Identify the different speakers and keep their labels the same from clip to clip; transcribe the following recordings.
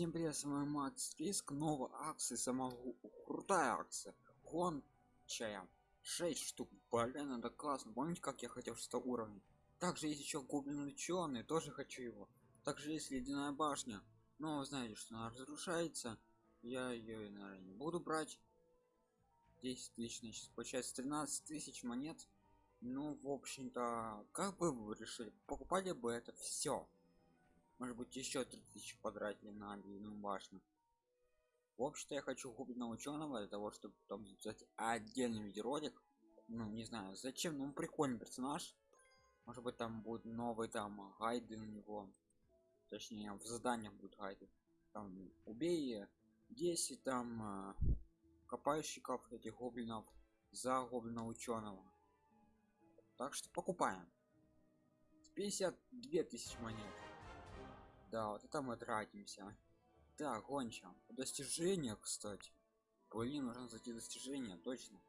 Speaker 1: Всем привет, с вами Макс Риск, новая акция, самая крутая акция, гончая, 6 штук, блин, это классно, помните, как я хотел 6 уровня? Также есть еще гоблин ученый, тоже хочу его. Также есть ледяная башня, но вы знаете, что она разрушается, я ее, наверное, не буду брать. 10 тысяч, значит, получается 13 тысяч монет. Ну, в общем-то, как бы вы решили, покупали бы это все может быть еще 3000 потратили на длинную башню. В общем-то я хочу гоблина ученого для того чтобы потом записать отдельный видеоролик. Ну не знаю зачем ну прикольный персонаж. Может быть там будет новый там гайды у него. Точнее в заданиях будут гайды. Там убей 10 там э, копающиков этих гоблинов за гоблина ученого так что покупаем. 52 тысячи монет да вот это мы тратимся. Так гонча достижения кстати. Блин нужно зайти достижения точно.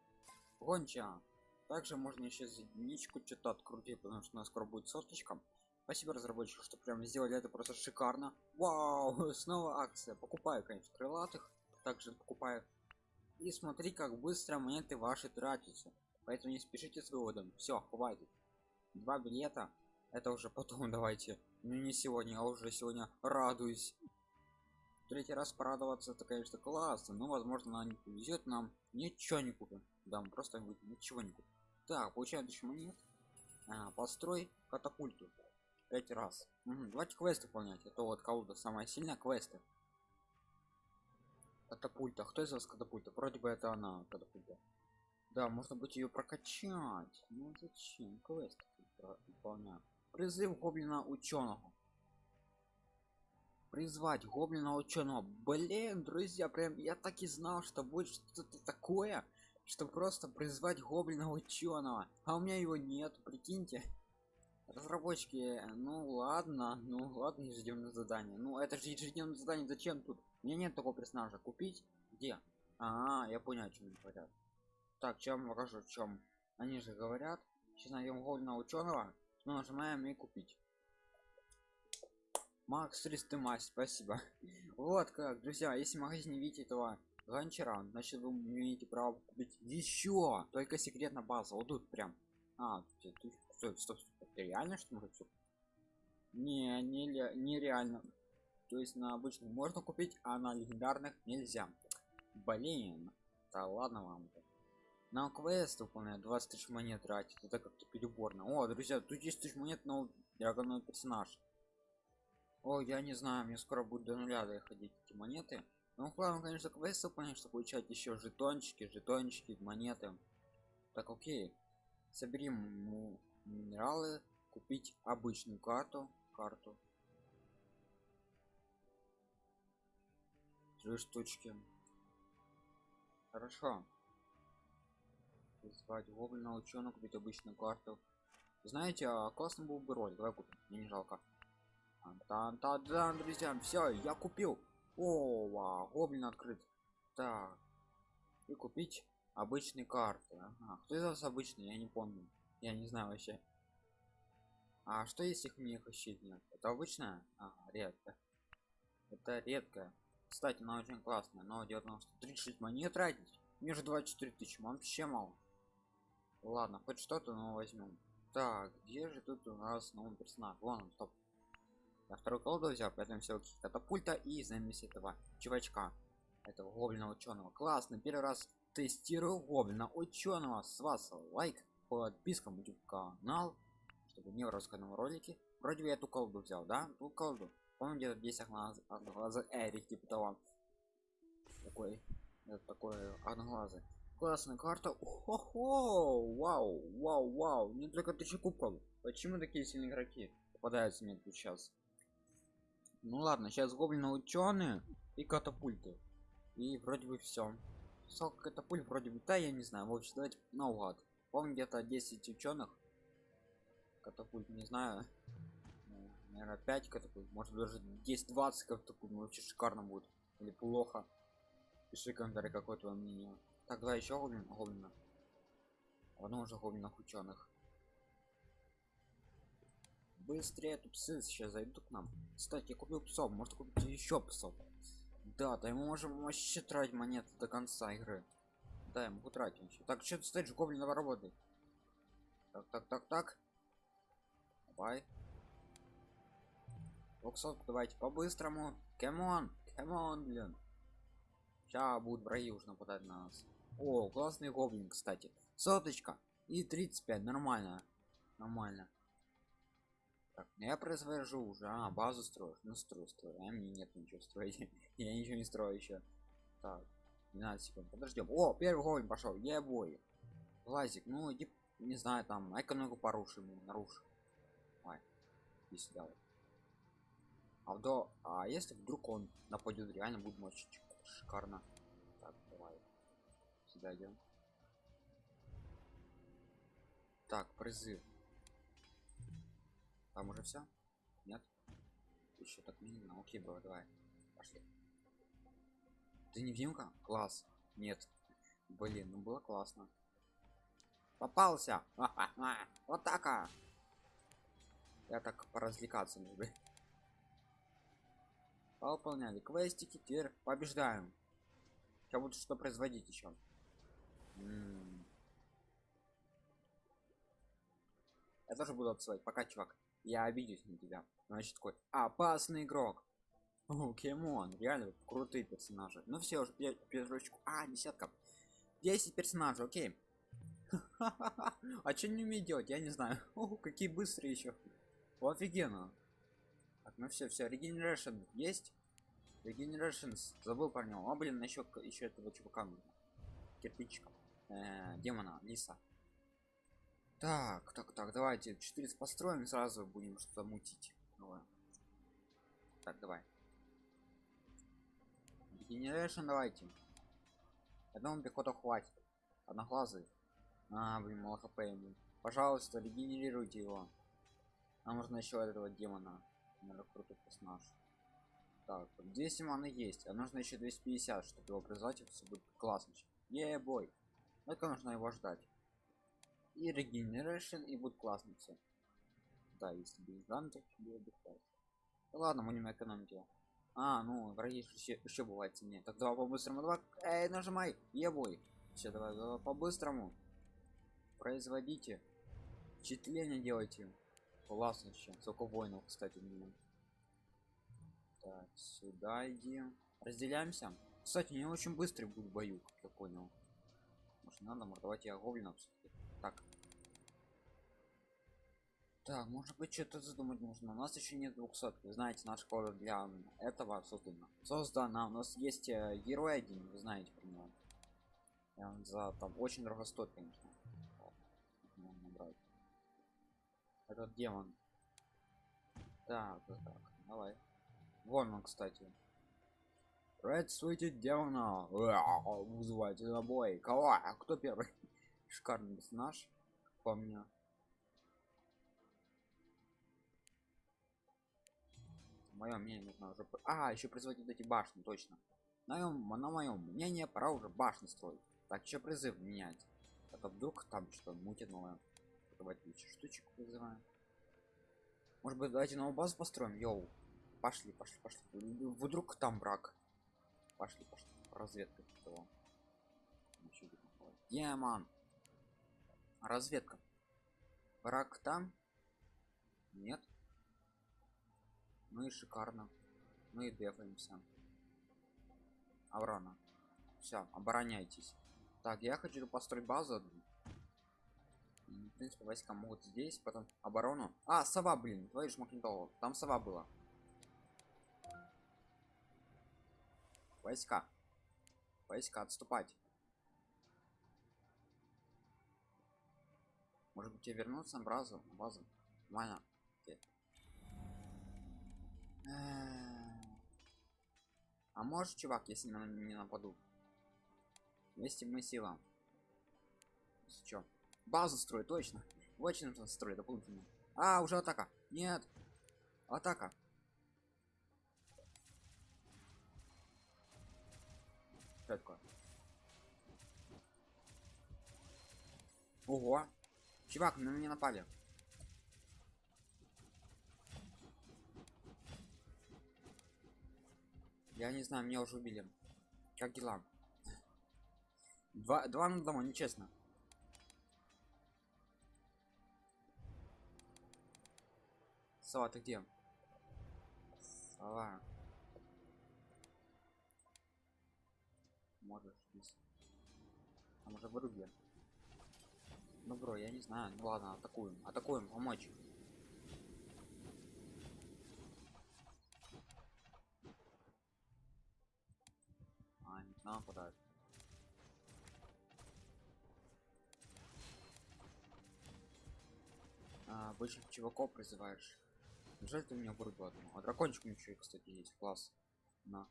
Speaker 1: Гонча также можно еще единичку что-то открутить потому что у нас скоро будет соточка. Спасибо разработчикам что прям сделали это просто шикарно. Вау снова акция. Покупаю конечно крылатых также покупаю. И смотри как быстро монеты ваши тратятся. Поэтому не спешите с выводом. Все хватит. Два билета это уже потом давайте. Ну не сегодня а уже сегодня радуюсь. Третий раз порадоваться это конечно классно но возможно она не повезет нам. Ничего не купим да мы просто ничего не купим так получаем еще монет. А, построй катапульту. Пять раз. Угу, давайте квест выполнять. Это вот кого-то самая сильная квесты. Катапульта. Кто из вас катапульта? Вроде бы это она катапульта. Да можно быть ее прокачать. Ну зачем? Квест выполнять призыв гоблина ученого. Призвать гоблина ученого. Блин друзья прям я так и знал что будет что-то такое что просто призвать гоблина ученого. А у меня его нет прикиньте. Разработчики ну ладно ну ладно ежедневное задание. Ну это же ежедневное задание зачем тут? У меня нет такого персонажа. Купить? Где? А, -а, -а я понял о чем говорят. Так чем покажу чем они же говорят сейчас найдем гоблина ученого ну, нажимаем и купить. Макс 300 мазь спасибо. Вот как друзья если в магазине видите этого гончара значит вы имеете право купить еще. Только секретная база вот тут прям. А стоп, стоп, стоп. Это реально что может все не не нереально. То есть на обычных можно купить а на легендарных нельзя. Блин да ладно вам. -то на квест выполняет 20 тысяч монет тратить это как-то переборно. О друзья тут 10 тысяч монет но драгоной персонаж. О я не знаю мне скоро будет до нуля доходить эти монеты. Ну главное конечно квест выполнять чтобы получать еще жетончики жетончики монеты. Так окей. Соберем минералы купить обычную карту карту. Три штучки. Хорошо призвать гоблина ученого купить обычную карту знаете а классно был бы ролик давай купим мне не жалко. Там та да друзья все я купил. О вау, гоблин открыт. Так и купить обычные карты ага. кто из вас обычный я не помню я не знаю вообще. А что если их мне ищет нет? Это обычная? А, редко это редко кстати она очень классная но 36 монет тратить мне же 24 тысячи вообще мало ладно хоть что-то но возьмем. Так где же тут у нас новый персонаж? Вон он стоп. Я второй колоду взял поэтому все катапульта и займемся этого чувачка. Этого гоблина ученого. Классно первый раз тестирую гоблина ученого. С вас лайк подписка на канал чтобы не рассказанном ролике вроде бы я эту колоду взял да? Ту колоду помню где-то 10 одноглазый эрик типа того. Такой это такой одноглазый классная карта. Хо-хо! вау вау вау. Не только тысячи кубков почему такие сильные игроки попадаются мне тут сейчас ну ладно сейчас гоблины ученые и катапульты. И вроде бы все сколько катапульт вроде бы да я не знаю. В общем давайте наугад. Помню где-то 10 ученых. Катапульт не знаю. Ну, наверное 5 катапульт. Может даже 10 20 катапульт. Вообще шикарно будет. Или плохо. Пиши комментарий какое твое мнение Тогда еще гоблин, гоблина. Одно уже гоблинах ученых. Быстрее тут псы сейчас зайдут к нам. Кстати, я купил псов, может купить еще псов. Да, да, мы можем вообще тратить монеты до конца игры. Да, я могу тратить еще. Так, что ты стоишь, гоблин работает. Так, так, так, так. Давай. Двухсотку давайте по-быстрому. Come on, come on, блин. Сейчас будут враги уже нападать на нас. О, классный гоблин, кстати. Соточка. И 35, нормально. Нормально. Так, ну я произвожу уже. А, базу строишь. Ну строю, строю. А мне нет ничего строить. я ничего не строю еще. Так, 12 секунд. Подождем. О, первый гоблин пошел. Ебой. Лазик, ну иди, не знаю, там, экономику порушим, нарушим. Давай. Иди сюда. А вдо, а если вдруг он нападет, реально будет мочить шикарно. Идем. Так, призыв. Там уже все? Нет? Еще так минимум. Окей, бро, давай. Пошли. Ты невидимка? Класс. Нет. Блин, ну было классно. Попался. Вот так. -а. Я так поразвлекаться люблю. Выполняли квестики, теперь побеждаем. Сейчас буду что производить еще. Я тоже буду отсылать. Пока, чувак. Я обидюсь на тебя. Значит, такой опасный игрок. О, Кемон, реально крутые персонажи. Ну все, уже пятерочку. А, десятка. 10 персонажей, окей. а что не умеет делать, я не знаю. О, какие быстрые еще. Офигенно. Так, ну все, все, регенерашн есть. Regenerations. Забыл про него. А, блин, еще, еще этого чувака нужно. Кирпичика. Э, демона, лиса. Так, так, так, давайте 400 построим, сразу будем что-то мутить. Давай. Так, давай. Regeneration давайте. Одного пехота хватит. Одноглазый. А, блин, мало хп ему. Пожалуйста, регенерируйте его. Нам нужно еще этого демона. Наверное, крутой персонаж. Так, 200 маны есть, а нужно еще 250, чтобы его призвать, все будет классно. Е бой. Только нужно его ждать. И регенерашн, и будет классно все. Да, если без гантов, было бы классно. Ладно, не экономить его. А, ну, враги еще, еще бывает сильнее. Так давай по-быстрому, давай. Эй, нажимай, ебой. Все, давай, давай по-быстрому. Производите. Впечатление делайте. Классно еще. Сколько воинов, кстати, не так, сюда иди. Разделяемся. Кстати, не очень быстрый будет бою, как я понял. Может надо мордовать я гоблинов Так. Так, может быть что-то задумать нужно. У нас еще нет 200. Вы знаете, наш город для этого создана. Создана. У нас есть э, герой один, вы знаете про него. Он за там очень дорого стоит, конечно. Этот демон. Так, так, давай. Вон он, кстати. Ред светит демона. Вызывайте на бой. Кого? А кто первый? Шикарный персонаж. По мне. Мое мнение нужно уже. А, еще производить эти башни, точно. На моем, на моем мнение пора уже башни строить. Так, еще призыв менять. Это вдруг там что мутит новое. Давайте штучек вызываем. Может быть, давайте новую базу построим, йоу. Пошли, пошли, пошли. Вдруг там брак. Пошли, пошли. Разведка того. Демон. Разведка. Брак там? Нет. Ну и шикарно. Мы и дефаемся. Аврона. Все, обороняйтесь. Так, я хочу построить базу. В принципе, войска могут здесь, потом оборону. А, сова, блин, твою ж Там сова была. Войска. Войска, отступать. Может быть, тебе вернуться на базу? Базу. Нормально. А может, чувак, если на не нападу? Вместе мы сила. Что? Базу строить, точно. Очень нужно строить дополнительно. А, уже атака. Нет. Атака. Что такое? Ого! Чувак, на меня напали. Я не знаю, меня уже убили. Как дела? Два, два на дома, нечестно. Сова, ты где? Сова. Можешь здесь. Там уже выруби. Ну, бро, я не знаю. Ну ладно, атакуем. Атакуем, помочь. А, не знаю, куда. А, обычных чуваков призываешь. Жаль, ты меня вырубил одну. А дракончик ничего, кстати, есть. Класс. На.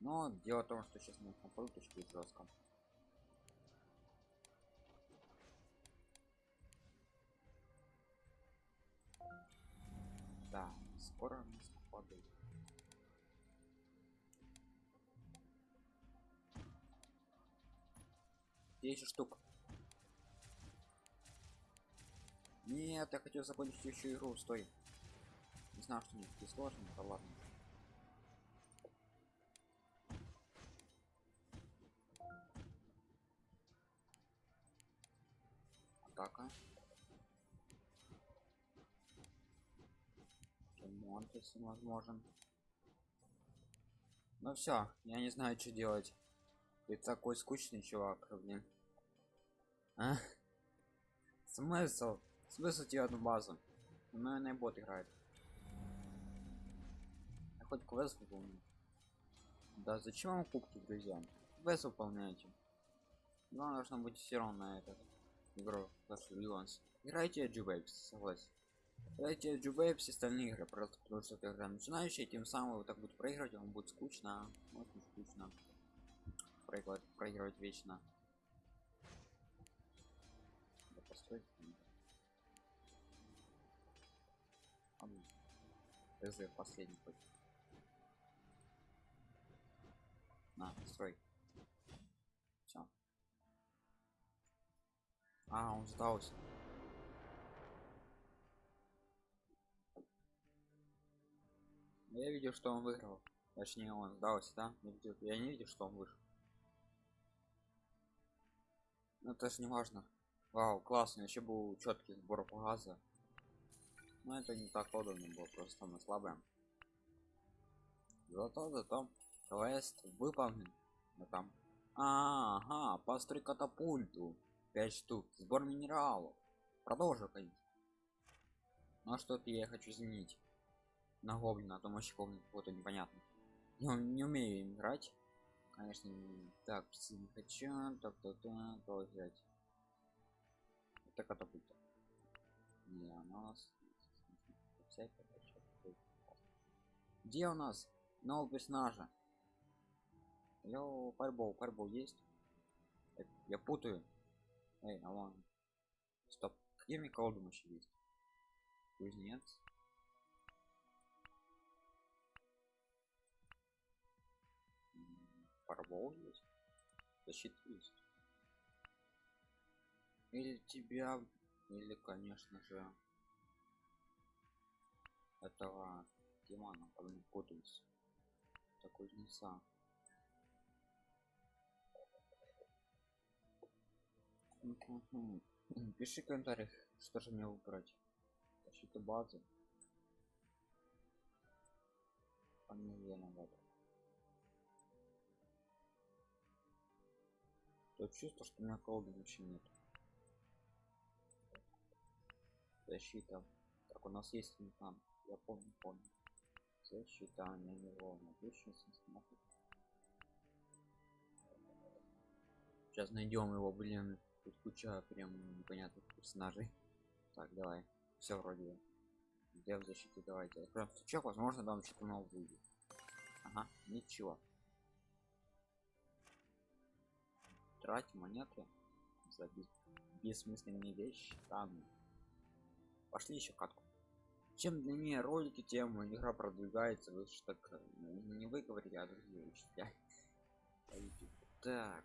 Speaker 1: Но дело в том, что сейчас мы компьютерчик жестко. Да, скоро нас падает. 10 штук. Нет, я хотел закончить еще игру, стой. Не знаю, что не сложные, да ладно. Атака. Ремонт, если возможен. Ну все, я не знаю, что делать. Ты такой скучный чувак, блин. А? Смысл? Смысл тебе одну базу? Наверное, бот играет. Я хоть квест выполню. Да зачем вам кубки, друзья? Квест выполняйте. Главное должно быть все равно на этот игру Clash Legends. Играйте Джубейпс, согласен. Играйте Джубейпс и остальные игры, просто потому что это игра начинающая, тем самым вы так будет проигрывать, вам будет скучно, очень скучно. Проигрывать, проигрывать вечно. Да постой. ТЗ последний хоть. На, строй. А, он сдался. Я видел, что он выиграл. Точнее, он сдался, да? Я, видел, я не видел, что он вышел. Ну, это же не важно. Вау, классно, еще был четкий сбор газа. Но это не так удобно было, просто мы слабые. Зато, зато, квест выполнен. Но там. А, ага, построй катапульту. 5 штук. Сбор минералов. Продолжу ходить. Ну а что-то я хочу изменить. На гоблина, а то вообще гоблин какой-то непонятно. Я не умею играть. Конечно, не... так, не хочу. Так, так, так, то взять. Это катапульта. Не, у нас где у нас нового персонажа? Алло, парбол, парбол есть? Я, я путаю. Эй, алло. Стоп. Где мне колдун еще есть? Кузнец. Парбол есть. Защита есть. Или тебя, или, конечно же, этого потом путаюсь. Такой кузнеца. Пиши в комментариях, что же мне выбрать. Защита базы. Фамилия надо. То чувство, что у меня колды вообще нет. Защита. Так, у нас есть там. Я помню, помню. Защита на него смотрит. Сейчас найдем его, блин. Тут куча прям непонятных персонажей. Так, давай. Все вроде. Где в защите давайте. Откроем стучок, возможно, там что-то новое будет. Ага, ничего. Трать монеты за бессмысленные вещи. Там. Пошли еще катку чем длиннее ролики тем игра продвигается лучше так ну, не вы говорите а другие учителя так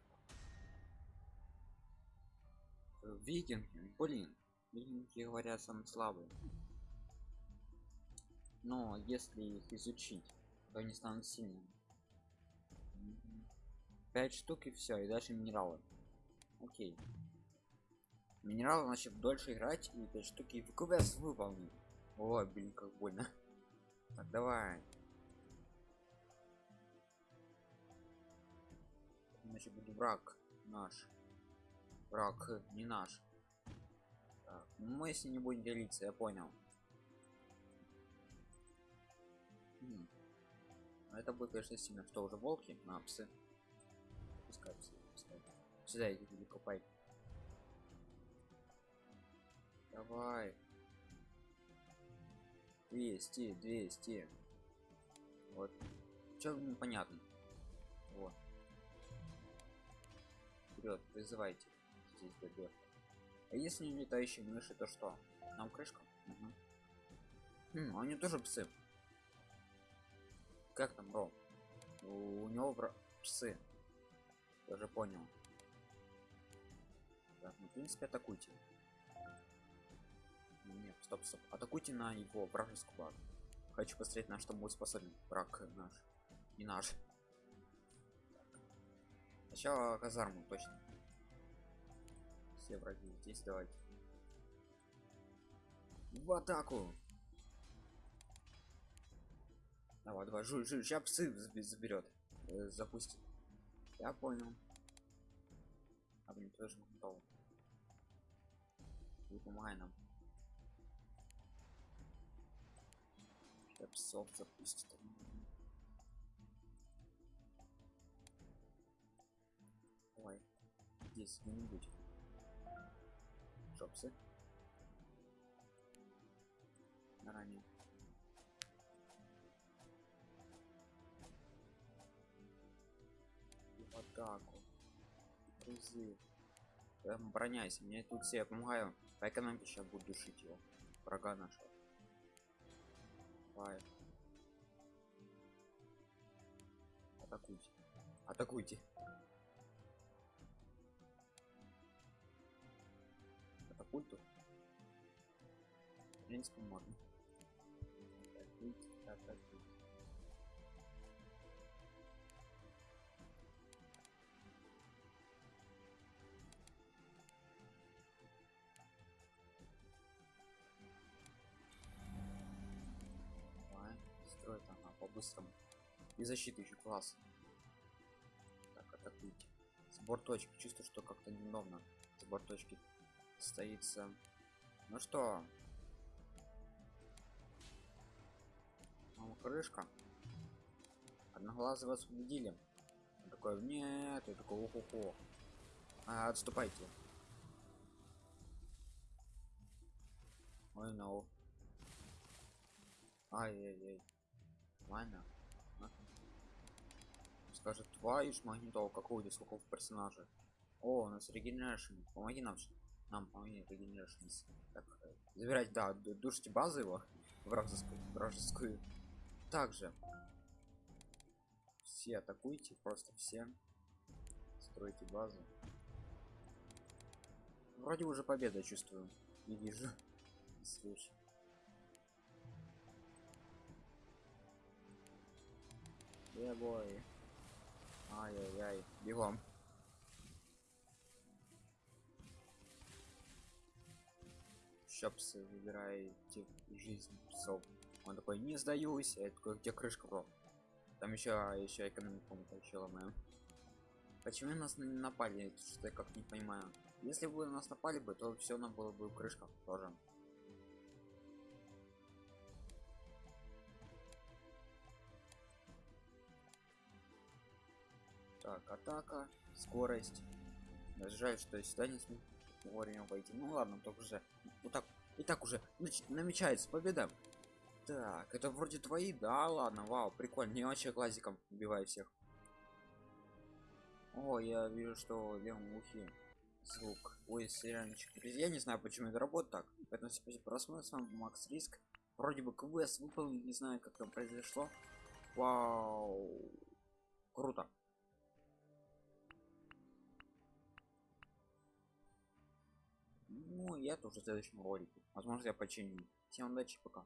Speaker 1: викинги блин викинги говорят самые слабые но если их изучить то они станут сильными 5 штук и все, и дальше минералы. Окей. Минералы значит дольше играть и 5 штуки и квест выполнить. Ой, блин, как больно. Так, давай. Значит, будет враг наш. Враг не наш. Так, ну, мы если не будем делиться, я понял. М. А Это будет, конечно, сильно. Что, уже волки? На, псы. Пускай псы, пускай. Сюда иди, иди, копай. Давай. 200, 200. Вот. Чё непонятно? Вот. Вперед, призывайте. Здесь добьет. А если летающие мыши, то что? Нам крышка? Угу. Хм, они тоже псы. Как там, Ро? У, у него вра... псы. Я уже понял. Так, ну, в принципе, атакуйте. Нет, стоп, стоп. Атакуйте на его вражескую базу. Хочу посмотреть, на что будет способен враг наш. Не наш. Сначала казарму, точно. Все враги здесь, давайте. В атаку! Давай, давай, жуй, жуй, сейчас псы заберет. Э, запустит. Я понял. А блин, тоже готов. Не помогай нам. Сейчас псов запустит. Давай. Здесь где-нибудь. Шопсы. Ранее. И в атаку. Призыв. Прям обороняйся, мне тут все помогаю. По экономике сейчас буду душить его. Врага нашего. Давай. Атакуйте. Атакуйте. Катапульту. В принципе, можно. Атакуйте, атакуйте. Давай, строит она по-быстрому. И защита еще класс. Так, атакуйте. Сбор точки. Чувствую, что как-то неудобно. Сбор точки состоится. Ну что? Мама крышка. Одноглазого освободили. Он такой, нет, и такой, уху а, отступайте. Ой, no. Ай-яй-яй. Ладно. А? Скажет, твою ж магнитол, здесь сколько персонажа. О, у нас регенерашн. Помоги нам. Нам помоги регенерашн. Так, э, забирать, да, ду- душите базу его. Вражескую. Вражескую. Также. Все атакуйте, просто все. Стройте базу. Вроде уже победа чувствую. Не вижу. Не слышу. Бой. Ай-яй-яй. Бегом. Щопсы выбираете жизнь псов. Он такой, не сдаюсь. Я такой, где крышка, бро? Там еще, еще экономику еще ломаем. Почему нас не напали? Что я как не понимаю. Если бы нас напали бы, то все нам было бы крышка тоже. Так, атака, скорость. Жаль, что я сюда не смог вовремя пойти. Ну ладно, только уже. Вот так. И так уже намечается победа. Так, это вроде твои, да, ладно, вау, прикольно. Не вообще классиком убиваю всех. О, я вижу, что левом ухе звук. Ой, сериальчик. Я не знаю, почему это работает так. Поэтому спасибо просмотр. С вами Макс Риск. Вроде бы квест выполнил, не знаю, как там произошло. Вау. Круто. Ну, я тоже в следующем ролике. Возможно, я починю. Всем удачи, пока.